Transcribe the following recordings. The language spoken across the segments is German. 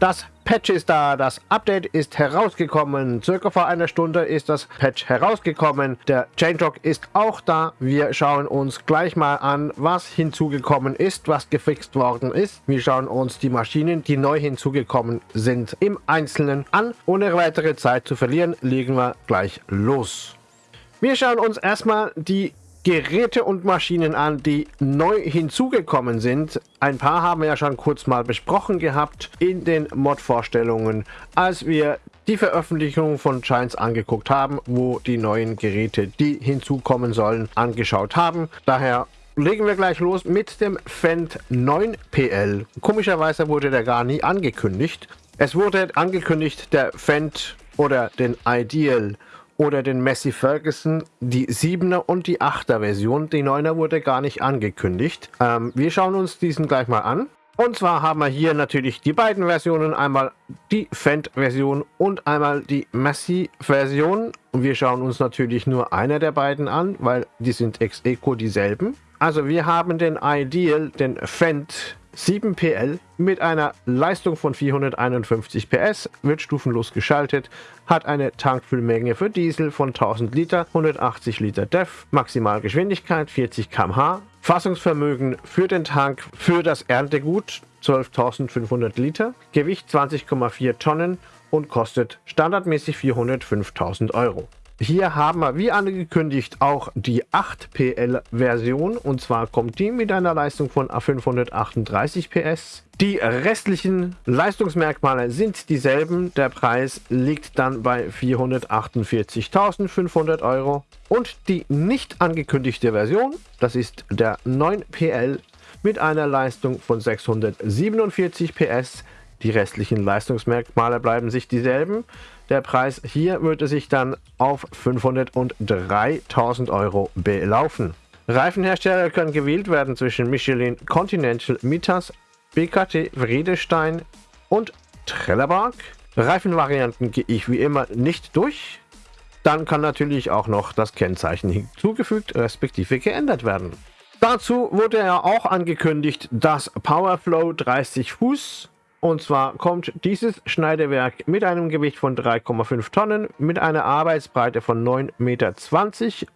Das Patch ist da, das Update ist herausgekommen. Circa vor einer Stunde ist das Patch herausgekommen. Der Changelog ist auch da. Wir schauen uns gleich mal an, was hinzugekommen ist, was gefixt worden ist. Wir schauen uns die Maschinen, die neu hinzugekommen sind, im Einzelnen an. Ohne weitere Zeit zu verlieren, legen wir gleich los. Wir schauen uns erstmal die Geräte und Maschinen an, die neu hinzugekommen sind. Ein paar haben wir ja schon kurz mal besprochen gehabt in den Mod-Vorstellungen, als wir die Veröffentlichung von Giants angeguckt haben, wo die neuen Geräte, die hinzukommen sollen, angeschaut haben. Daher legen wir gleich los mit dem Fendt 9 PL. Komischerweise wurde der gar nie angekündigt. Es wurde angekündigt, der Fendt oder den Ideal oder den Messi Ferguson, die 7er und die 8er Version. Die 9er wurde gar nicht angekündigt. Ähm, wir schauen uns diesen gleich mal an. Und zwar haben wir hier natürlich die beiden Versionen, einmal die Fendt-Version und einmal die Messi-Version. Und wir schauen uns natürlich nur eine der beiden an, weil die sind ex eco dieselben. Also wir haben den Ideal, den Fendt 7 PL mit einer Leistung von 451 PS, wird stufenlos geschaltet, hat eine Tankfüllmenge für Diesel von 1000 Liter, 180 Liter DEF, Maximalgeschwindigkeit 40 km/h, Fassungsvermögen für den Tank für das Erntegut 12.500 Liter, Gewicht 20,4 Tonnen und kostet standardmäßig 405.000 Euro. Hier haben wir, wie angekündigt, auch die 8PL-Version. Und zwar kommt die mit einer Leistung von 538 PS. Die restlichen Leistungsmerkmale sind dieselben. Der Preis liegt dann bei 448.500 Euro. Und die nicht angekündigte Version, das ist der 9PL mit einer Leistung von 647 PS. Die restlichen Leistungsmerkmale bleiben sich dieselben. Der Preis hier würde sich dann auf 503.000 Euro belaufen. Reifenhersteller können gewählt werden zwischen Michelin Continental Mitas, BKT Vredestein und Trelleborg. Reifenvarianten gehe ich wie immer nicht durch. Dann kann natürlich auch noch das Kennzeichen hinzugefügt respektive geändert werden. Dazu wurde ja auch angekündigt, dass Powerflow 30 Fuß und zwar kommt dieses Schneidewerk mit einem Gewicht von 3,5 Tonnen, mit einer Arbeitsbreite von 9,20 Meter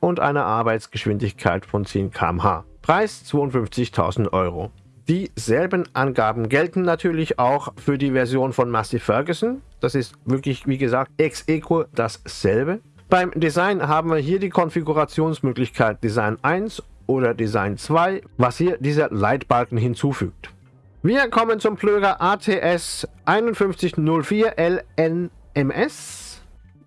und einer Arbeitsgeschwindigkeit von 10 km/h. Preis 52.000 Euro. Dieselben Angaben gelten natürlich auch für die Version von Massey Ferguson. Das ist wirklich, wie gesagt, ex equo dasselbe. Beim Design haben wir hier die Konfigurationsmöglichkeit Design 1 oder Design 2, was hier dieser Leitbalken hinzufügt. Wir kommen zum Plöger ATS 5104 LNMS.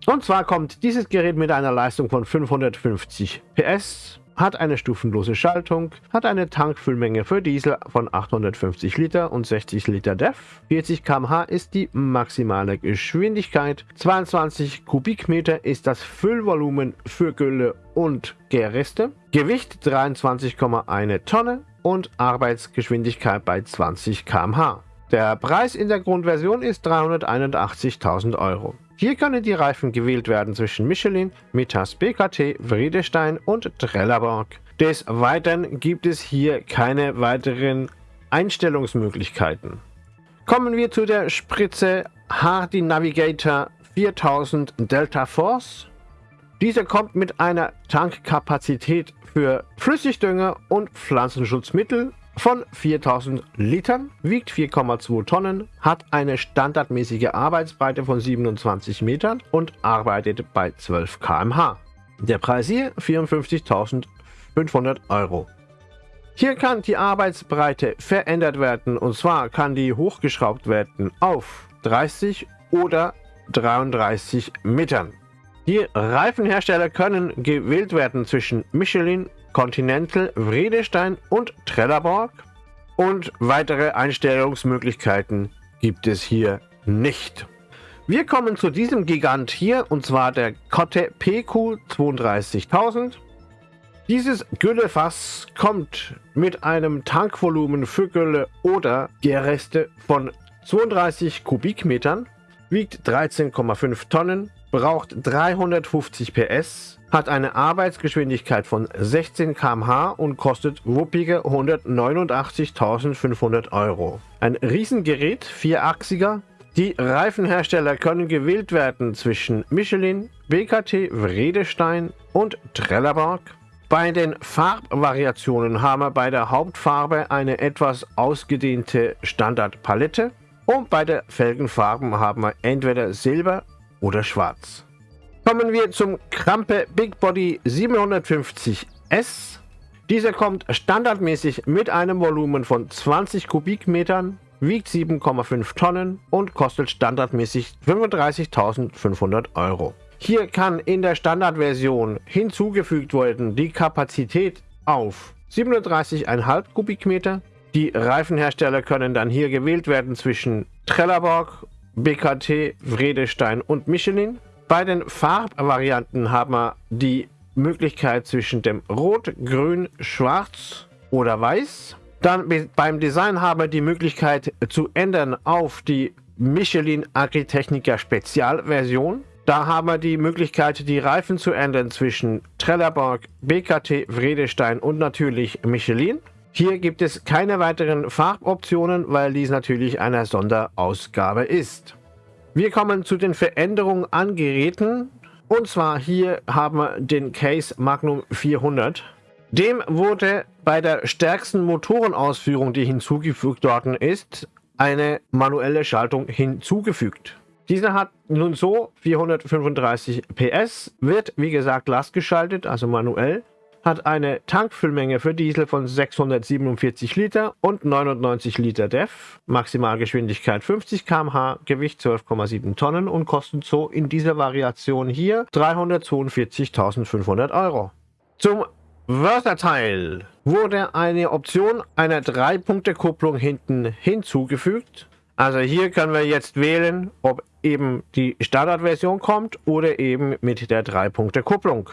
Und zwar kommt dieses Gerät mit einer Leistung von 550 PS, hat eine stufenlose Schaltung, hat eine Tankfüllmenge für Diesel von 850 Liter und 60 Liter DEF. 40 km/h ist die maximale Geschwindigkeit. 22 Kubikmeter ist das Füllvolumen für Gülle und Gärreste. Gewicht 23,1 Tonne und Arbeitsgeschwindigkeit bei 20 km/h. Der Preis in der Grundversion ist 381.000 Euro. Hier können die Reifen gewählt werden zwischen Michelin, Mitas BKT, Vriedestein und Trelleborg. Des Weiteren gibt es hier keine weiteren Einstellungsmöglichkeiten. Kommen wir zu der Spritze Hardy Navigator 4000 Delta Force. Diese kommt mit einer Tankkapazität für Flüssigdünger und Pflanzenschutzmittel von 4000 Litern, wiegt 4,2 Tonnen, hat eine standardmäßige Arbeitsbreite von 27 Metern und arbeitet bei 12 km/h. Der Preis hier 54.500 Euro. Hier kann die Arbeitsbreite verändert werden und zwar kann die hochgeschraubt werden auf 30 oder 33 Metern. Die Reifenhersteller können gewählt werden zwischen Michelin, Continental, Vredestein und Trelleborg. Und weitere Einstellungsmöglichkeiten gibt es hier nicht. Wir kommen zu diesem Gigant hier und zwar der Kotte PQ 32000. Dieses Güllefass kommt mit einem Tankvolumen für Gülle oder Gärreste von 32 Kubikmetern, wiegt 13,5 Tonnen, braucht 350 PS, hat eine Arbeitsgeschwindigkeit von 16 km/h und kostet wuppige 189.500 Euro. Ein Riesengerät, vierachsiger. Die Reifenhersteller können gewählt werden zwischen Michelin, BKT, Vredestein und Trelleborg. Bei den Farbvariationen haben wir bei der Hauptfarbe eine etwas ausgedehnte Standardpalette und bei der Felgenfarben haben wir entweder Silber oder Schwarz. Kommen wir zum Krampe Big Body 750S. Dieser kommt standardmäßig mit einem Volumen von 20 Kubikmetern wiegt 7,5 Tonnen und kostet standardmäßig 35.500 Euro. Hier kann in der Standardversion hinzugefügt werden die Kapazität auf 37,5 Kubikmeter. Die Reifenhersteller können dann hier gewählt werden zwischen Trelleborg, BKT, Vredestein und Michelin. Bei den Farbvarianten haben wir die Möglichkeit zwischen dem Rot, Grün, Schwarz oder Weiß. Dann beim Design haben wir die Möglichkeit zu ändern auf die Michelin Agritechnica Spezialversion. Da haben wir die Möglichkeit, die Reifen zu ändern zwischen Trelleborg, BKT, Vredestein und natürlich Michelin. Hier gibt es keine weiteren Farboptionen, weil dies natürlich eine Sonderausgabe ist. Wir kommen zu den Veränderungen an Geräten. Und zwar hier haben wir den Case Magnum 400. Dem wurde bei der stärksten Motorenausführung, die hinzugefügt worden ist, eine manuelle Schaltung hinzugefügt. Dieser hat nun so 435 PS, wird wie gesagt lastgeschaltet, also manuell, hat eine Tankfüllmenge für Diesel von 647 Liter und 99 Liter DEF, Maximalgeschwindigkeit 50 km/h, Gewicht 12,7 Tonnen und kostet so in dieser Variation hier 342.500 Euro. Zum Wörterteil wurde eine Option einer 3-Punkte-Kupplung hinten hinzugefügt. Also hier können wir jetzt wählen, ob eben die Standardversion kommt oder eben mit der 3-Punkte-Kupplung.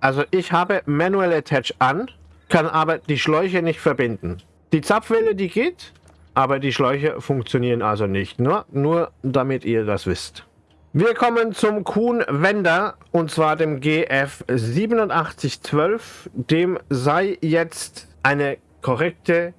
Also ich habe Manual Attach an, kann aber die Schläuche nicht verbinden. Die Zapfwelle, die geht, aber die Schläuche funktionieren also nicht. Nur, nur damit ihr das wisst. Wir kommen zum Kuhn Wender und zwar dem GF 8712. Dem sei jetzt eine korrekte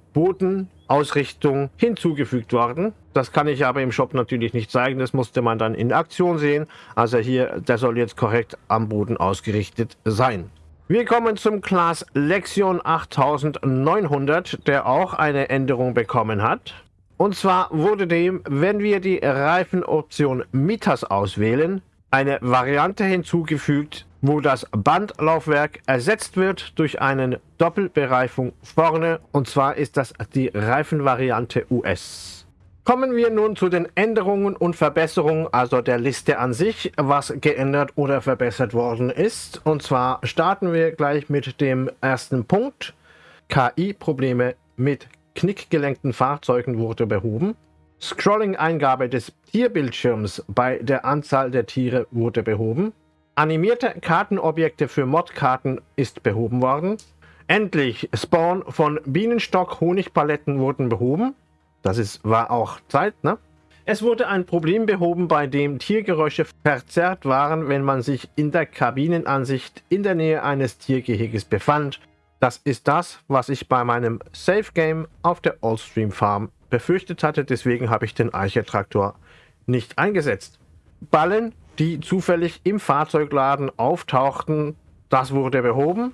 Bodenausrichtung hinzugefügt worden. Das kann ich aber im Shop natürlich nicht zeigen. Das musste man dann in Aktion sehen. Also hier, der soll jetzt korrekt am Boden ausgerichtet sein. Wir kommen zum Class Lexion 8900, der auch eine Änderung bekommen hat. Und zwar wurde dem, wenn wir die Reifenoption Mitas auswählen, eine Variante hinzugefügt, wo das Bandlaufwerk ersetzt wird durch eine Doppelbereifung vorne. Und zwar ist das die Reifenvariante US. Kommen wir nun zu den Änderungen und Verbesserungen, also der Liste an sich, was geändert oder verbessert worden ist. Und zwar starten wir gleich mit dem ersten Punkt. KI-Probleme mit knickgelenkten Fahrzeugen wurde behoben. Scrolling-Eingabe des Tierbildschirms bei der Anzahl der Tiere wurde behoben. Animierte Kartenobjekte für Modkarten ist behoben worden. Endlich Spawn von Bienenstock-Honigpaletten wurden behoben. Das ist, war auch Zeit, ne? Es wurde ein Problem behoben, bei dem Tiergeräusche verzerrt waren, wenn man sich in der Kabinenansicht in der Nähe eines Tiergeheges befand das ist das, was ich bei meinem Safe Game auf der Oldstream Farm befürchtet hatte. Deswegen habe ich den Eichertraktor nicht eingesetzt. Ballen, die zufällig im Fahrzeugladen auftauchten, das wurde behoben.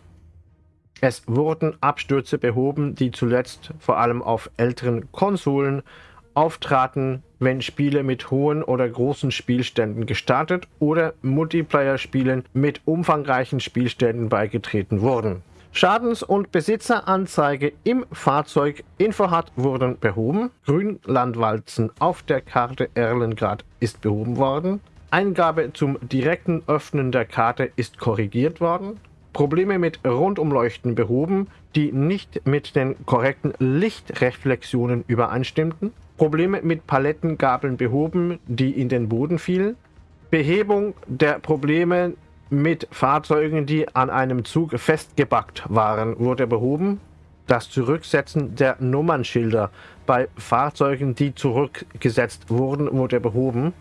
Es wurden Abstürze behoben, die zuletzt vor allem auf älteren Konsolen auftraten, wenn Spiele mit hohen oder großen Spielständen gestartet oder Multiplayer-Spielen mit umfangreichen Spielständen beigetreten wurden. Schadens- und Besitzeranzeige im Fahrzeug Infohat wurden behoben. Grünlandwalzen auf der Karte Erlengrad ist behoben worden. Eingabe zum direkten Öffnen der Karte ist korrigiert worden. Probleme mit Rundumleuchten behoben, die nicht mit den korrekten Lichtreflexionen übereinstimmten. Probleme mit Palettengabeln behoben, die in den Boden fielen. Behebung der Probleme mit Fahrzeugen, die an einem Zug festgebackt waren, wurde behoben. Das Zurücksetzen der Nummernschilder bei Fahrzeugen, die zurückgesetzt wurden, wurde behoben.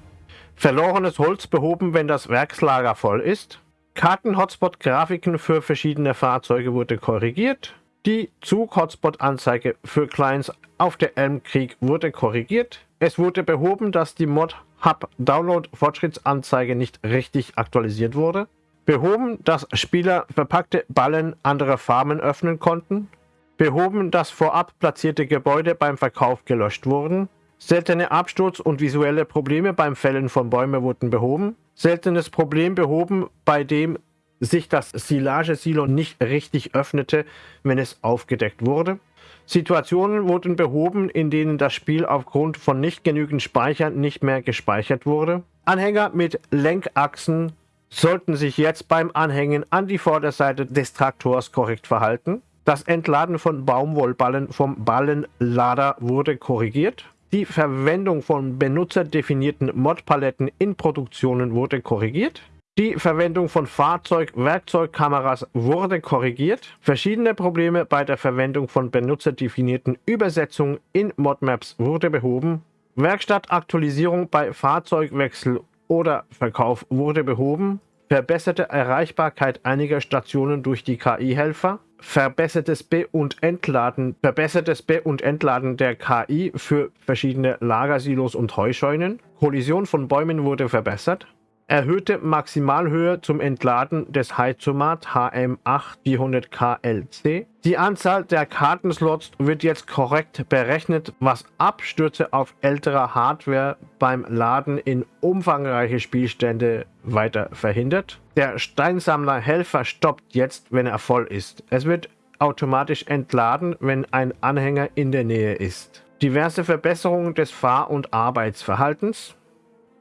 Verlorenes Holz behoben, wenn das Werkslager voll ist. Karten-Hotspot-Grafiken für verschiedene Fahrzeuge wurde korrigiert. Die Zug-Hotspot-Anzeige für Clients auf der Elmkrieg wurde korrigiert. Es wurde behoben, dass die Mod Hub Download Fortschrittsanzeige nicht richtig aktualisiert wurde. Behoben, dass Spieler verpackte Ballen anderer Farmen öffnen konnten. Behoben, dass vorab platzierte Gebäude beim Verkauf gelöscht wurden. Seltene Absturz- und visuelle Probleme beim Fällen von Bäumen wurden behoben. Seltenes Problem behoben, bei dem sich das Silage-Silo nicht richtig öffnete, wenn es aufgedeckt wurde. Situationen wurden behoben, in denen das Spiel aufgrund von nicht genügend Speichern nicht mehr gespeichert wurde. Anhänger mit Lenkachsen sollten sich jetzt beim Anhängen an die Vorderseite des Traktors korrekt verhalten. Das Entladen von Baumwollballen vom Ballenlader wurde korrigiert. Die Verwendung von benutzerdefinierten Modpaletten in Produktionen wurde korrigiert. Die Verwendung von Fahrzeug-Werkzeugkameras wurde korrigiert. Verschiedene Probleme bei der Verwendung von benutzerdefinierten Übersetzungen in Modmaps wurde behoben. Werkstattaktualisierung bei Fahrzeugwechsel oder Verkauf wurde behoben. Verbesserte Erreichbarkeit einiger Stationen durch die KI-Helfer. Verbessertes Be- und Entladen, verbessertes Be- und Entladen der KI für verschiedene Lagersilos und Heuscheunen. Kollision von Bäumen wurde verbessert. Erhöhte Maximalhöhe zum Entladen des Heizomat HM8-400KLC. Die Anzahl der Kartenslots wird jetzt korrekt berechnet, was Abstürze auf älterer Hardware beim Laden in umfangreiche Spielstände weiter verhindert. Der Steinsammler Helfer stoppt jetzt, wenn er voll ist. Es wird automatisch entladen, wenn ein Anhänger in der Nähe ist. Diverse Verbesserungen des Fahr- und Arbeitsverhaltens.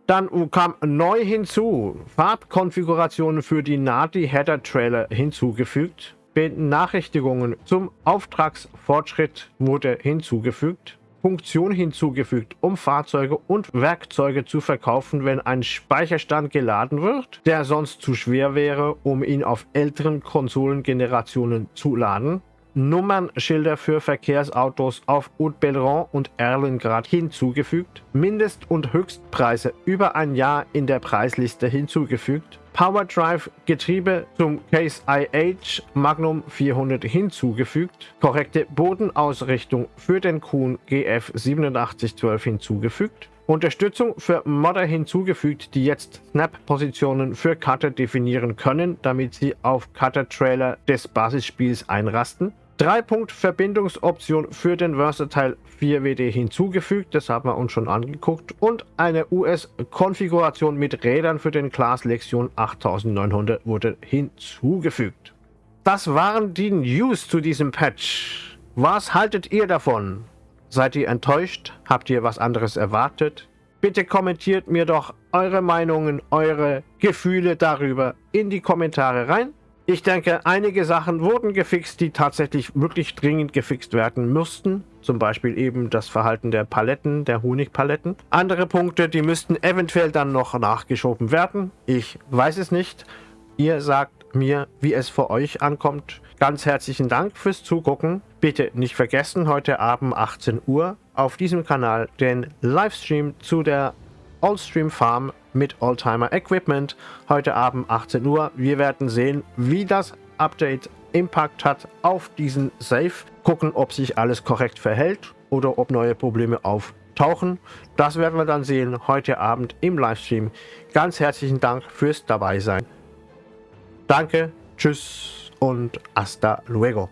Dann kam neu hinzu, Farbkonfigurationen für die Nati Header Trailer hinzugefügt. Benachrichtigungen zum Auftragsfortschritt wurde hinzugefügt. Funktion hinzugefügt, um Fahrzeuge und Werkzeuge zu verkaufen, wenn ein Speicherstand geladen wird, der sonst zu schwer wäre, um ihn auf älteren Konsolengenerationen zu laden. Nummernschilder für Verkehrsautos auf Haute-Belron und Erlengrad hinzugefügt, Mindest- und Höchstpreise über ein Jahr in der Preisliste hinzugefügt, PowerDrive Getriebe zum Case IH Magnum 400 hinzugefügt, korrekte Bodenausrichtung für den Kuhn GF 8712 hinzugefügt, Unterstützung für Modder hinzugefügt, die jetzt Snap-Positionen für Cutter definieren können, damit sie auf Cutter-Trailer des Basisspiels einrasten. 3-Punkt-Verbindungsoption für den Versatile 4WD hinzugefügt, das haben wir uns schon angeguckt, und eine US-Konfiguration mit Rädern für den Class Lexion 8900 wurde hinzugefügt. Das waren die News zu diesem Patch. Was haltet ihr davon? Seid ihr enttäuscht? Habt ihr was anderes erwartet? Bitte kommentiert mir doch eure Meinungen, eure Gefühle darüber in die Kommentare rein. Ich denke, einige Sachen wurden gefixt, die tatsächlich wirklich dringend gefixt werden müssten. Zum Beispiel eben das Verhalten der Paletten, der Honigpaletten. Andere Punkte, die müssten eventuell dann noch nachgeschoben werden. Ich weiß es nicht. Ihr sagt mir, wie es für euch ankommt. Ganz herzlichen Dank fürs Zugucken. Bitte nicht vergessen, heute Abend 18 Uhr auf diesem Kanal den Livestream zu der Allstream Farm mit Oldtimer Equipment. Heute Abend 18 Uhr. Wir werden sehen, wie das Update Impact hat auf diesen Safe. Gucken, ob sich alles korrekt verhält oder ob neue Probleme auftauchen. Das werden wir dann sehen heute Abend im Livestream. Ganz herzlichen Dank fürs Dabeisein. Danke, tschüss und hasta luego.